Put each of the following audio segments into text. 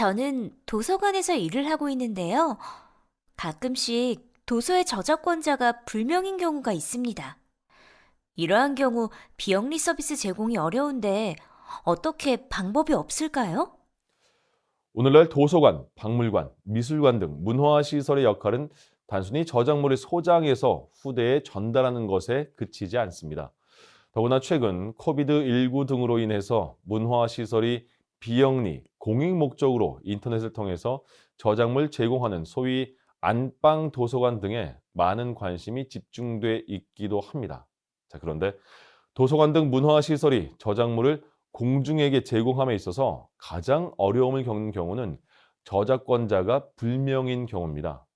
저는 도서관에서 일을 하고 있는데요. 가끔씩 도서의 저작권자가 불명인 경우가 있습니다. 이러한 경우 비영리 서비스 제공이 어려운데 어떻게 방법이 없을까요? 오늘날 도서관, 박물관, 미술관 등 문화 시설의 역할은 단순히 저작물을 소장해서 후대에 전달하는 것에 그치지 않습니다. 더구나 최근 코비드 19 등으로 인해서 문화 시설이 비영리, 공익 목적으로 인터넷을 통해서 저작물 제공하는 소위 안방 도서관 등에 많은 관심이 집중돼 있기도 합니다. 자, 그런데 도서관 등 문화시설이 저작물을 공중에게 제공함에 있어서 가장 어려움을 겪는 경우는 저작권자가 불명인 경우입니다.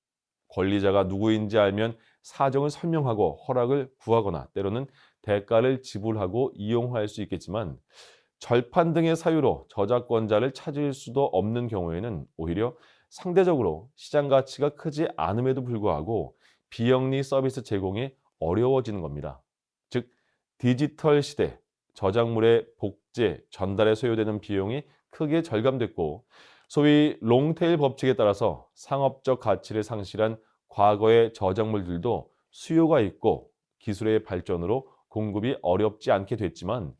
권리자가 누구인지 알면 사정을 설명하고 허락을 구하거나 때로는 대가를 지불하고 이용할 수 있겠지만 절판 등의 사유로 저작권자를 찾을 수도 없는 경우에는 오히려 상대적으로 시장 가치가 크지 않음에도 불구하고 비영리 서비스 제공이 어려워지는 겁니다. 즉 디지털 시대 저작물의 복제, 전달에 소요되는 비용이 크게 절감됐고 소위 롱테일 법칙에 따라서 상업적 가치를 상실한 과거의 저작물들도 수요가 있고 기술의 발전으로 공급이 어렵지 않게 됐지만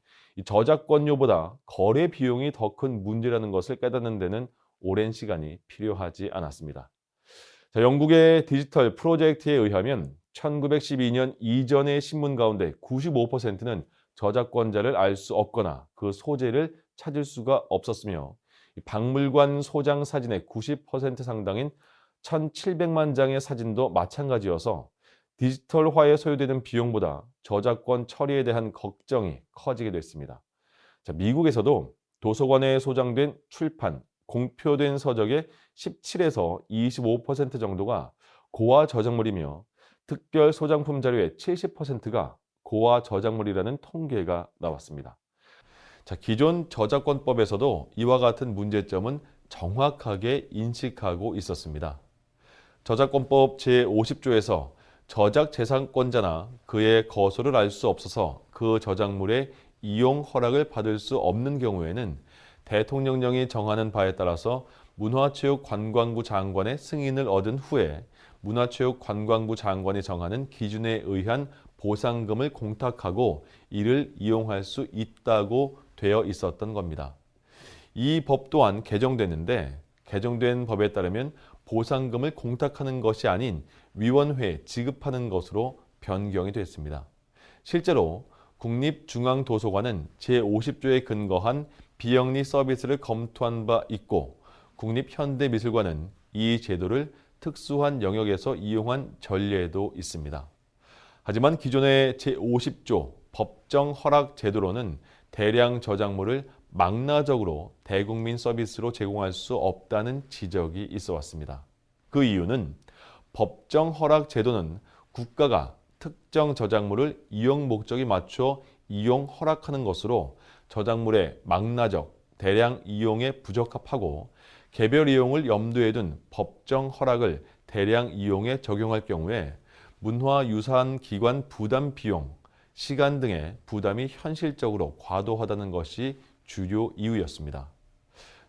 저작권료보다 거래 비용이 더 큰 문제라는 것을 깨닫는 데는 오랜 시간이 필요하지 않았습니다. 자, 영국의 디지털 프로젝트에 의하면 1912년 이전의 신문 가운데 95%는 저작권자를 알 수 없거나 그 소재를 찾을 수가 없었으며 박물관 소장 사진의 90% 상당인 1,700만 장의 사진도 마찬가지여서 디지털화에 소요되는 비용보다 저작권 처리에 대한 걱정이 커지게 됐습니다. 자, 미국에서도 도서관에 소장된 출판, 공표된 서적의 17에서 25% 정도가 고화 저작물이며 특별 소장품 자료의 70%가 고화 저작물이라는 통계가 나왔습니다. 자, 기존 저작권법에서도 이와 같은 문제점은 정확하게 인식하고 있었습니다. 저작권법 제50조에서 저작 재산권자나 그의 거소를 알 수 없어서 그 저작물의 이용 허락을 받을 수 없는 경우에는 대통령령이 정하는 바에 따라서 문화체육관광부 장관의 승인을 얻은 후에 문화체육관광부 장관이 정하는 기준에 의한 보상금을 공탁하고 이를 이용할 수 있다고 되어 있었던 겁니다. 이 법 또한 개정됐는데 개정된 법에 따르면 보상금을 공탁하는 것이 아닌 위원회에 지급하는 것으로 변경이 됐습니다. 실제로 국립중앙도서관은 제50조에 근거한 비영리 서비스를 검토한 바 있고 국립현대미술관은 이 제도를 특수한 영역에서 이용한 전례도 있습니다. 하지만 기존의 제50조 법정 허락 제도로는 대량 저작물을 망라적으로 대국민 서비스로 제공할 수 없다는 지적이 있어 왔습니다. 그 이유는 법정 허락 제도는 국가가 특정 저작물을 이용 목적에 맞춰 이용 허락하는 것으로 저작물의 망라적, 대량 이용에 부적합하고 개별 이용을 염두에 둔 법정 허락을 대량 이용에 적용할 경우에 문화유산기관 부담 비용, 시간 등의 부담이 현실적으로 과도하다는 것이 주요 이유였습니다.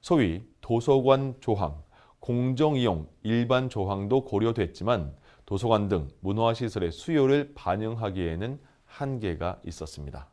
소위 도서관 조항, 공정이용 일반 조항도 고려됐지만 도서관 등 문화시설의 수요를 반영하기에는 한계가 있었습니다.